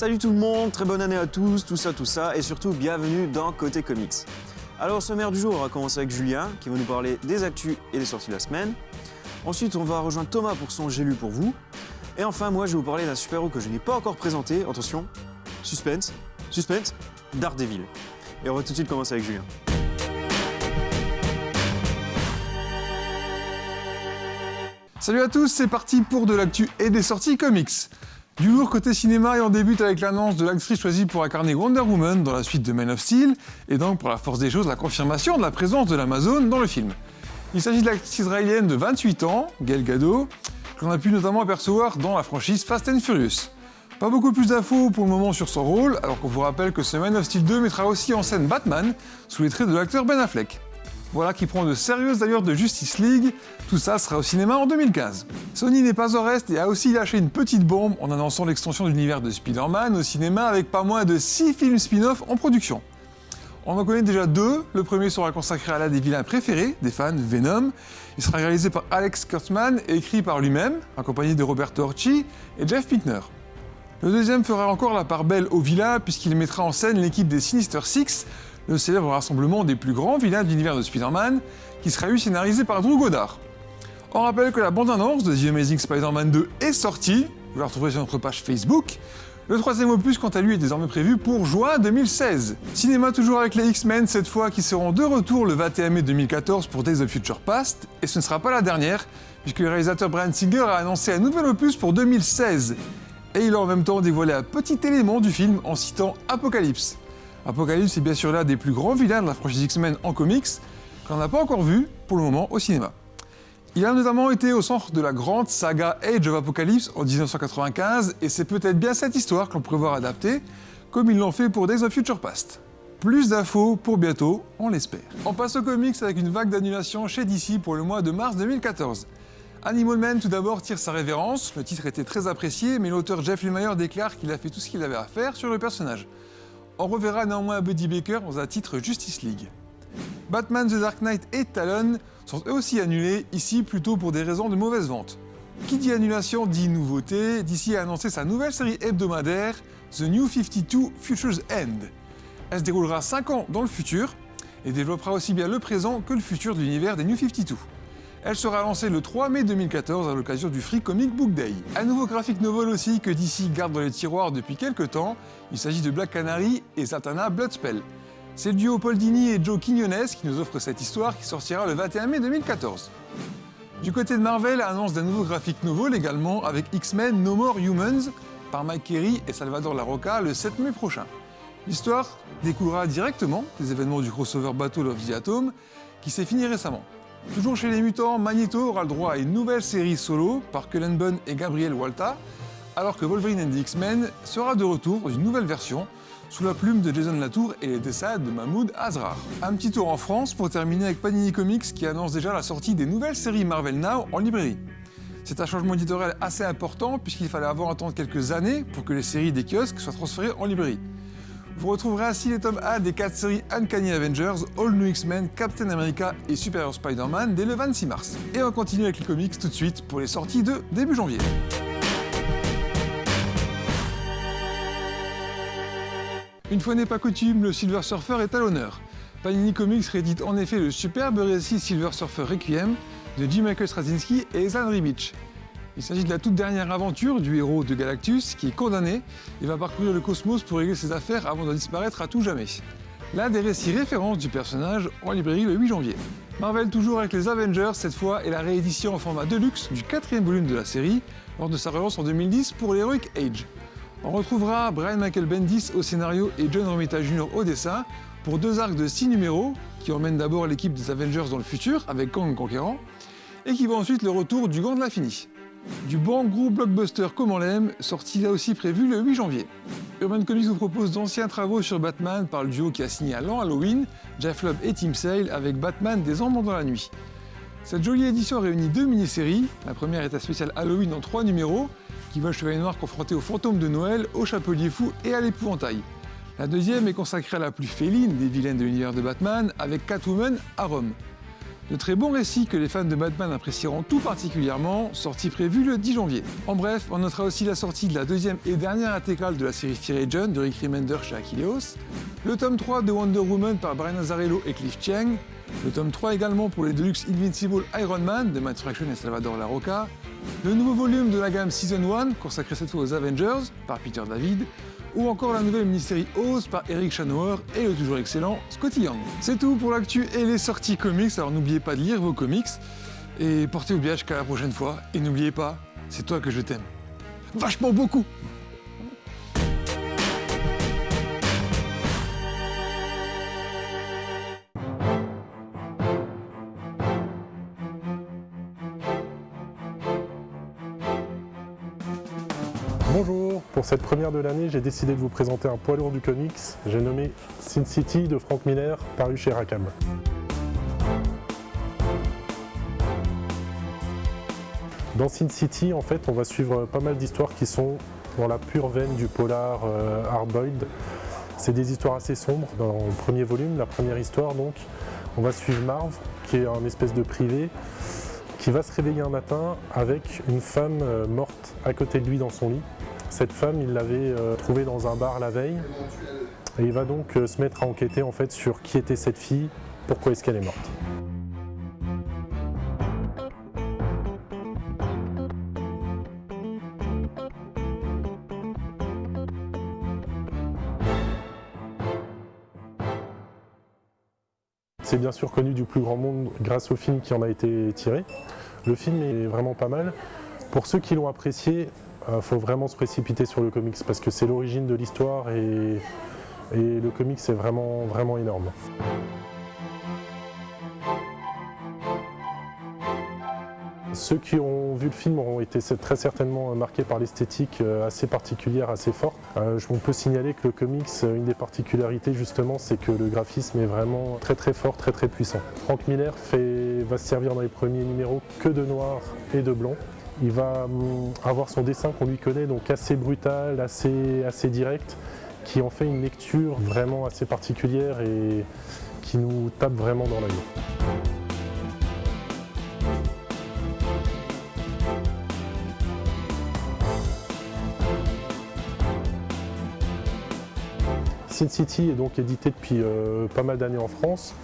Salut tout le monde, très bonne année à tous, tout ça, tout ça, et surtout bienvenue dans Côté Comics. Alors au sommaire du jour, on va commencer avec Julien, qui va nous parler des actus et des sorties de la semaine. Ensuite, on va rejoindre Thomas pour son J'ai lu pour vous. Et enfin, moi, je vais vous parler d'un super-héros que je n'ai pas encore présenté. Attention, suspense, suspense, Daredevil. Et on va tout de suite commencer avec Julien. Salut à tous, c'est parti pour de l'actu et des sorties comics. Du lourd côté cinéma et on débute avec l'annonce de l'actrice choisie pour incarner Wonder Woman dans la suite de Man of Steel, et donc pour la force des choses, la confirmation de la présence de l'Amazon dans le film. Il s'agit de l'actrice israélienne de 28 ans, Gail Gadot, que l'on a pu notamment apercevoir dans la franchise Fast and Furious. Pas beaucoup plus d'infos pour le moment sur son rôle, alors qu'on vous rappelle que ce Man of Steel 2 mettra aussi en scène Batman, sous les traits de l'acteur Ben Affleck. Voilà qui prend de sérieuses allures de Justice League. Tout ça sera au cinéma en 2015. Sony n'est pas au reste et a aussi lâché une petite bombe en annonçant l'extension de l'univers de Spider-Man au cinéma avec pas moins de 6 films spin-off en production. On en connaît déjà deux. Le premier sera consacré à l'un des vilains préférés des fans, Venom. Il sera réalisé par Alex Kurtzman et écrit par lui-même, accompagné de Roberto Orci et Jeff Pinkner. Le deuxième fera encore la part belle au vilain puisqu'il mettra en scène l'équipe des Sinister Six, le célèbre rassemblement des plus grands vilains de l'univers de Spider-Man, qui sera lui scénarisé par Drew Goddard. On rappelle que la bande-annonce de The Amazing Spider-Man 2 est sortie, vous la retrouverez sur notre page Facebook. Le troisième opus, quant à lui, est désormais prévu pour juin 2016. Cinéma toujours avec les X-Men, cette fois qui seront de retour le 21 mai 2014 pour Days of Future Past, et ce ne sera pas la dernière, puisque le réalisateur Brian Singer a annoncé un nouvel opus pour 2016. Et il a en même temps dévoilé un petit élément du film en citant Apocalypse. Apocalypse est bien sûr l'un des plus grands vilains de la franchise X-Men en comics, qu'on n'a pas encore vu pour le moment au cinéma. Il a notamment été au centre de la grande saga Age of Apocalypse en 1995, et c'est peut-être bien cette histoire qu'on pourrait voir adaptée, comme ils l'ont fait pour Days of Future Past. Plus d'infos pour bientôt, on l'espère. On passe aux comics avec une vague d'annulation chez DC pour le mois de mars 2014. Animal Man tout d'abord tire sa révérence, le titre était très apprécié, mais l'auteur Jeff Lemire déclare qu'il a fait tout ce qu'il avait à faire sur le personnage. On reverra néanmoins Buddy Baker dans un titre Justice League. Batman The Dark Knight et Talon sont eux aussi annulés, ici plutôt pour des raisons de mauvaise vente. Qui dit annulation dit nouveauté, DC a annoncé sa nouvelle série hebdomadaire, The New 52 Future's End. Elle se déroulera 5 ans dans le futur, et développera aussi bien le présent que le futur de l'univers des New 52. Elle sera lancée le 3 mai 2014 à l'occasion du Free Comic Book Day. Un nouveau graphique novel aussi que DC garde dans les tiroirs depuis quelques temps, il s'agit de Black Canary et Satana Bloodspell. C'est le duo Paul et Joe Quinones qui nous offre cette histoire qui sortira le 21 mai 2014. Du côté de Marvel, annonce d'un nouveau graphique novel également avec X-Men No More Humans par Mike Carey et Salvador Larroca le 7 mai prochain. L'histoire découlera directement des événements du crossover Battle of the Atom qui s'est fini récemment. Toujours chez les mutants, Magneto aura le droit à une nouvelle série solo par Cullen Bunn et Gabriel Walta, alors que Wolverine and the X-Men sera de retour dans une nouvelle version, sous la plume de Jason Latour et les dessins de Mahmoud Azrar. Un petit tour en France pour terminer avec Panini Comics qui annonce déjà la sortie des nouvelles séries Marvel Now en librairie. C'est un changement éditorial assez important puisqu'il fallait avant attendre quelques années pour que les séries des kiosques soient transférées en librairie. Vous retrouverez ainsi les tomes 1 des 4 séries Uncanny Avengers, All New X-Men, Captain America et Superior Spider-Man dès le 26 mars. Et on continue avec les comics tout de suite pour les sorties de début janvier. Une fois n'est pas coutume, le Silver Surfer est à l'honneur. Panini Comics réédite en effet le superbe récit Silver Surfer Requiem de Jim Michael Straczynski et Zan Ribic. Il s'agit de la toute dernière aventure du héros de Galactus qui est condamné et va parcourir le cosmos pour régler ses affaires avant de disparaître à tout jamais. L'un des récits références du personnage en librairie le 8 janvier. Marvel toujours avec les Avengers cette fois et la réédition en format deluxe du quatrième volume de la série lors de sa relance en 2010 pour l'Heroic Age. On retrouvera Brian Michael Bendis au scénario et John Romita Jr. au dessin pour deux arcs de 6 numéros qui emmènent d'abord l'équipe des Avengers dans le futur avec Kang Conquérant et qui vont ensuite le retour du Gant de l'Infini. Du bon gros blockbuster comme on l'aime, sorti là aussi prévu le 8 janvier. Urban Comics vous propose d'anciens travaux sur Batman par le duo qui a signé à l'an Halloween, Jeff Lubb et Tim Sale avec Batman des Ombres dans la nuit. Cette jolie édition réunit deux mini-séries. La première est un spécial Halloween en trois numéros, qui voit le Chevalier Noir confronté au fantôme de Noël, au Chapelier Fou et à l'épouvantail. La deuxième est consacrée à la plus féline des vilaines de l'univers de Batman, avec Catwoman à Rome. De très bons récits que les fans de Batman apprécieront tout particulièrement, sortie prévue le 10 janvier. En bref, on notera aussi la sortie de la deuxième et dernière intégrale de la série Fear Agent de Rick Remender chez Achilleos, le tome 3 de Wonder Woman par Brian Azzarello et Cliff Chiang, le tome 3 également pour les Deluxe Invincible Iron Man de Matt Fraction et Salvador Larroca, le nouveau volume de la gamme Season 1, consacré cette fois aux Avengers, par Peter David, ou encore la nouvelle mini-série Oz par Eric Chanauer et le toujours excellent Scotty Young. C'est tout pour l'actu et les sorties comics, alors n'oubliez pas de lire vos comics, et portez-vous bien jusqu'à la prochaine fois, et n'oubliez pas, c'est toi que je t'aime. Vachement beaucoup Bonjour, pour cette première de l'année, j'ai décidé de vous présenter un poids lourd du comics. J'ai nommé Sin City de Frank Miller, paru chez Rackham. Dans Sin City, en fait, on va suivre pas mal d'histoires qui sont dans la pure veine du polar euh, hardboiled. C'est des histoires assez sombres. Dans le premier volume, la première histoire, donc, on va suivre Marv, qui est un espèce de privé, qui va se réveiller un matin avec une femme euh, morte à côté de lui dans son lit. Cette femme, il l'avait euh, trouvée dans un bar la veille et il va donc euh, se mettre à enquêter en fait sur qui était cette fille, pourquoi est-ce qu'elle est morte. Bien sûr connu du plus grand monde grâce au film qui en a été tiré. Le film est vraiment pas mal. Pour ceux qui l'ont apprécié, il faut vraiment se précipiter sur le comics parce que c'est l'origine de l'histoire et, et le comics est vraiment, vraiment énorme. Ceux qui ont vu le film auront été très certainement marqués par l'esthétique euh, assez particulière, assez forte. Euh, on peut signaler que le comics, une des particularités justement, c'est que le graphisme est vraiment très très fort, très très puissant. Frank Miller fait, va se servir dans les premiers numéros que de noir et de blanc. Il va hum, avoir son dessin qu'on lui connaît, donc assez brutal, assez, assez direct, qui en fait une lecture vraiment assez particulière et qui nous tape vraiment dans l'œil. Sin City est donc édité depuis euh, pas mal d'années en France.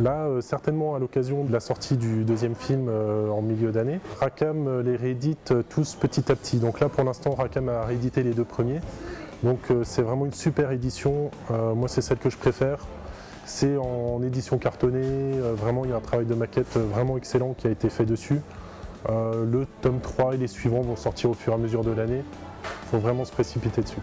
Là, euh, certainement à l'occasion de la sortie du deuxième film euh, en milieu d'année, Rackham les réédite tous petit à petit. Donc là, pour l'instant, Rackham a réédité les deux premiers. Donc c'est vraiment une super édition. moi, c'est celle que je préfère. C'est en édition cartonnée. vraiment, il y a un travail de maquette vraiment excellent qui a été fait dessus. le tome 3 et les suivants vont sortir au fur et à mesure de l'année. Il faut vraiment se précipiter dessus.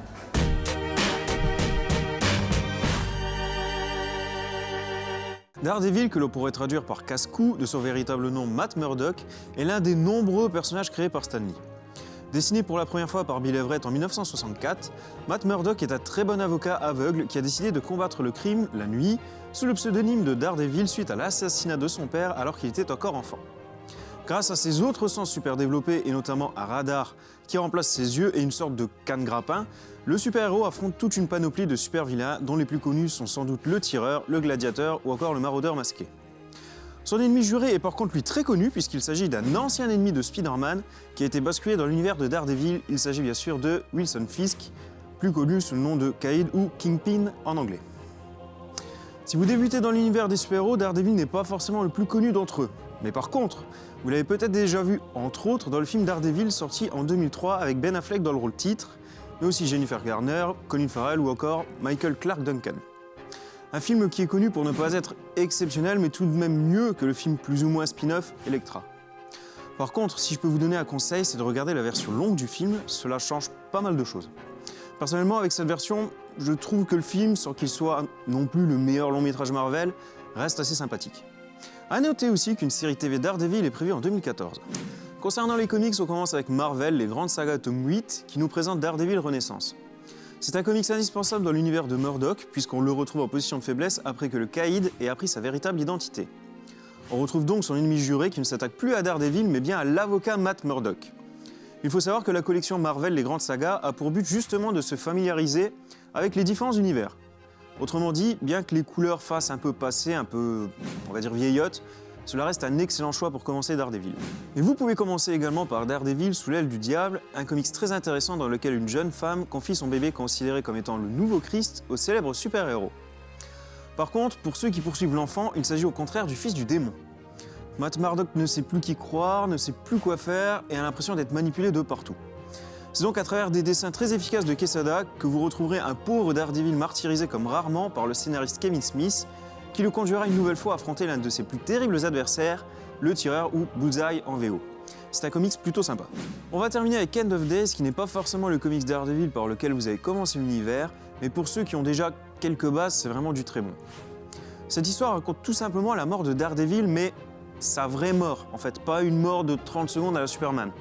Daredevil, que l'on pourrait traduire par casse-cou de son véritable nom Matt Murdock, est l'un des nombreux personnages créés par Stan Lee. Dessiné pour la première fois par Bill Everett en 1964, Matt Murdock est un très bon avocat aveugle qui a décidé de combattre le crime la nuit sous le pseudonyme de Daredevil suite à l'assassinat de son père alors qu'il était encore enfant. Grâce à ses autres sens super développés et notamment un radar qui remplace ses yeux et une sorte de canne grappin, le super-héros affronte toute une panoplie de super-vilains dont les plus connus sont sans doute le tireur, le gladiateur ou encore le maraudeur masqué. Son ennemi juré est par contre lui très connu puisqu'il s'agit d'un ancien ennemi de Spider-Man qui a été basculé dans l'univers de Daredevil. Il s'agit bien sûr de Wilson Fisk, plus connu sous le nom de Kaïd ou Kingpin en anglais. Si vous débutez dans l'univers des super-héros, Daredevil n'est pas forcément le plus connu d'entre eux. Mais par contre, vous l'avez peut-être déjà vu, entre autres, dans le film Daredevil sorti en 2003 avec Ben Affleck dans le rôle titre, mais aussi Jennifer Garner, Colin Farrell ou encore Michael Clark Duncan. Un film qui est connu pour ne pas être exceptionnel, mais tout de même mieux que le film plus ou moins spin-off Electra. Par contre, si je peux vous donner un conseil, c'est de regarder la version longue du film, cela change pas mal de choses. Personnellement, avec cette version, je trouve que le film, sans qu'il soit non plus le meilleur long métrage Marvel, reste assez sympathique. A noter aussi qu'une série TV Daredevil est prévue en 2014. Concernant les comics, on commence avec Marvel, les grandes sagas tome 8, qui nous présentent Daredevil Renaissance. C'est un comics indispensable dans l'univers de Murdoch, puisqu'on le retrouve en position de faiblesse après que le Caïd ait appris sa véritable identité. On retrouve donc son ennemi juré qui ne s'attaque plus à Daredevil, mais bien à l'avocat Matt Murdock. Il faut savoir que la collection Marvel Les Grandes Sagas a pour but justement de se familiariser avec les différents univers. Autrement dit, bien que les couleurs fassent un peu passé, un peu, on va dire, vieillotte, cela reste un excellent choix pour commencer Daredevil. Et vous pouvez commencer également par Daredevil sous l'aile du diable, un comics très intéressant dans lequel une jeune femme confie son bébé considéré comme étant le nouveau Christ au célèbre super-héros. Par contre, pour ceux qui poursuivent l'enfant, il s'agit au contraire du fils du démon. Matt Murdock ne sait plus qui croire, ne sait plus quoi faire et a l'impression d'être manipulé de partout. C'est donc à travers des dessins très efficaces de Quesada que vous retrouverez un pauvre Daredevil martyrisé comme rarement par le scénariste Kevin Smith, qui le conduira une nouvelle fois à affronter l'un de ses plus terribles adversaires, le tireur ou Bullseye en VO. C'est un comics plutôt sympa. On va terminer avec End of Days, qui n'est pas forcément le comics Daredevil par lequel vous avez commencé l'univers, mais pour ceux qui ont déjà quelques bases, c'est vraiment du très bon. Cette histoire raconte tout simplement la mort de Daredevil, mais sa vraie mort, en fait, pas une mort de 30 secondes à la Superman.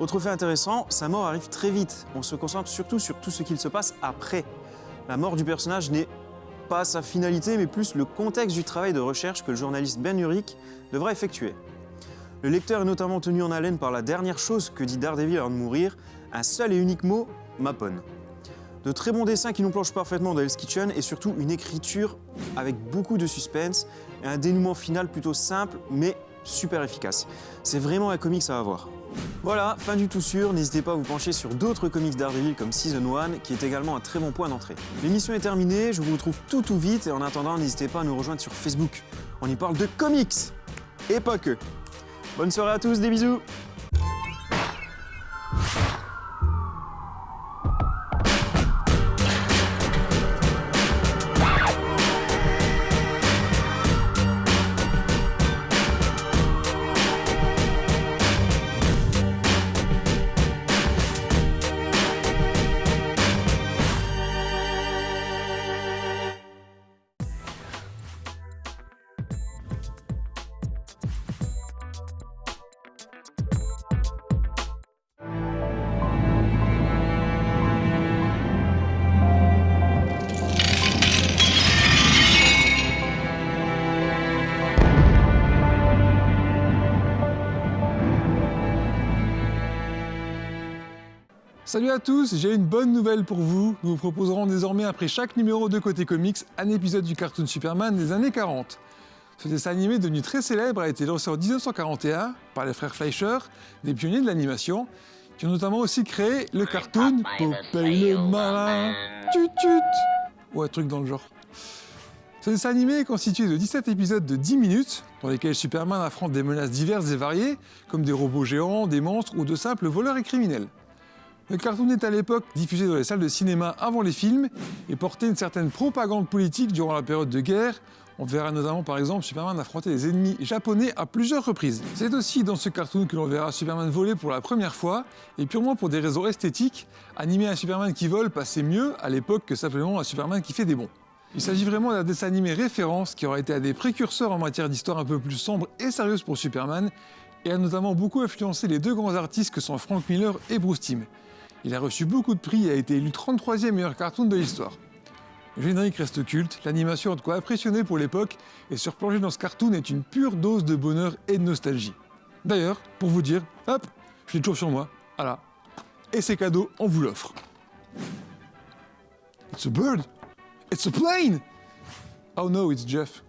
Autre fait intéressant, sa mort arrive très vite. On se concentre surtout sur tout ce qu'il se passe après. La mort du personnage n'est pas sa finalité, mais plus le contexte du travail de recherche que le journaliste Ben Urich devra effectuer. Le lecteur est notamment tenu en haleine par la dernière chose que dit Daredevil avant de mourir, un seul et unique mot, Mapon. De très bons dessins qui nous plongent parfaitement dans Hell's Kitchen et surtout une écriture avec beaucoup de suspense et un dénouement final plutôt simple mais super efficace. C'est vraiment un comics à avoir. Voilà, fin du tout sûr, n'hésitez pas à vous pencher sur d'autres comics Daredevil comme Season 1 qui est également un très bon point d'entrée. L'émission est terminée, je vous retrouve tout tout vite et en attendant n'hésitez pas à nous rejoindre sur Facebook. On y parle de comics et pas que. Bonne soirée à tous, des bisous Salut à tous, j'ai une bonne nouvelle pour vous. Nous vous proposerons désormais après chaque numéro de Côté Comics un épisode du cartoon Superman des années 40. Ce dessin animé devenu très célèbre a été lancé en 1941 par les frères Fleischer, des pionniers de l'animation, qui ont notamment aussi créé le cartoon Popeye le malin, tut tut, ou un truc dans le genre. Ce dessin animé est constitué de 17 épisodes de 10 minutes, dans lesquels Superman affronte des menaces diverses et variées, comme des robots géants, des monstres ou de simples voleurs et criminels. Le cartoon est à l'époque diffusé dans les salles de cinéma avant les films et portait une certaine propagande politique durant la période de guerre. On verra notamment par exemple Superman affronter des ennemis japonais à plusieurs reprises. C'est aussi dans ce cartoon que l'on verra Superman voler pour la première fois, et purement pour des raisons esthétiques, animer un Superman qui vole passait mieux à l'époque que simplement un Superman qui fait des bons. Il s'agit vraiment d'un dessin animé référence qui aura été un des précurseurs en matière d'histoire un peu plus sombre et sérieuse pour Superman, et a notamment beaucoup influencé les deux grands artistes que sont Frank Miller et Bruce Timm. Il a reçu beaucoup de prix et a été élu 33e meilleur cartoon de l'histoire. Le générique reste culte, l'animation a de quoi impressionner pour l'époque, et se replonger dans ce cartoon est une pure dose de bonheur et de nostalgie. D'ailleurs, pour vous dire, hop, je l'ai toujours sur moi, voilà. Et ces cadeaux, on vous l'offre. It's a bird! It's a plane! Oh no, it's Jeff.